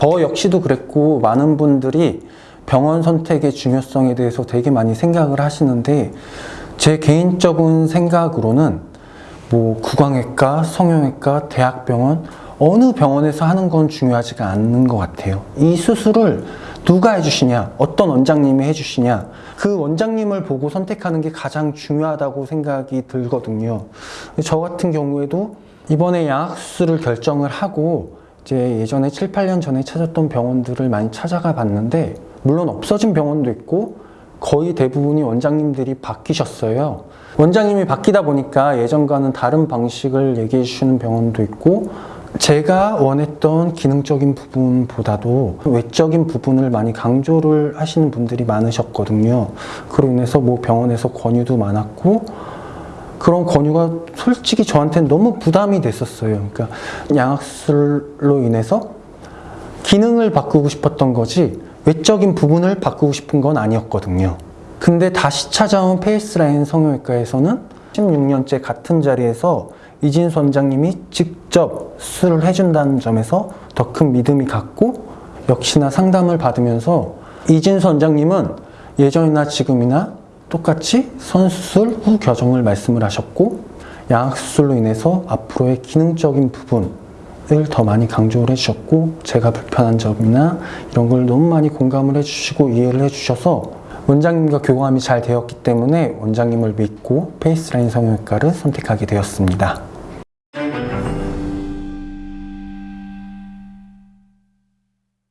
저 역시도 그랬고 많은 분들이 병원 선택의 중요성에 대해서 되게 많이 생각을 하시는데 제 개인적인 생각으로는 뭐 구강외과, 성형외과, 대학병원 어느 병원에서 하는 건 중요하지가 않는 것 같아요. 이 수술을 누가 해주시냐, 어떤 원장님이 해주시냐, 그 원장님을 보고 선택하는 게 가장 중요하다고 생각이 들거든요. 저 같은 경우에도 이번에 양악수술을 결정을 하고 이 제 예전에 7, 8년 전에 찾았던 병원들을 많이 찾아가 봤는데 물론 없어진 병원도 있고 거의 대부분이 원장님들이 바뀌셨어요. 원장님이 바뀌다 보니까 예전과는 다른 방식을 얘기해 주시는 병원도 있고 제가 원했던 기능적인 부분보다도 외적인 부분을 많이 강조를 하시는 분들이 많으셨거든요. 그로 인해서 뭐 병원에서 권유도 많았고 그런 권유가 솔직히 저한테는 너무 부담이 됐었어요. 그러니까 양악술로 인해서 기능을 바꾸고 싶었던 거지 외적인 부분을 바꾸고 싶은 건 아니었거든요. 근데 다시 찾아온 페이스라인 성형외과에서는 16년째 같은 자리에서 이진수 원장님이 직접 수술을 해준다는 점에서 더 큰 믿음이 갔고 역시나 상담을 받으면서 이진수 원장님은 예전이나 지금이나 똑같이 선수술 후 교정을 말씀을 하셨고 양악수술로 인해서 앞으로의 기능적인 부분을 더 많이 강조를 해주셨고 제가 불편한 점이나 이런 걸 너무 많이 공감을 해주시고 이해를 해주셔서 원장님과 교감이 잘 되었기 때문에 원장님을 믿고 페이스라인 성형외과를 선택하게 되었습니다.